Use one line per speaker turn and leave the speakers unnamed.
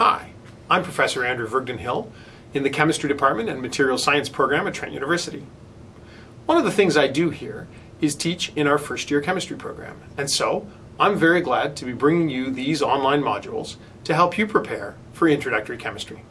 Hi, I'm Professor Andrew Vreugdenhil in the Chemistry Department and Material Science program at Trent University. One of the things I do here is teach in our first year chemistry program, and so I'm very glad to be bringing you these online modules to help you prepare for introductory chemistry.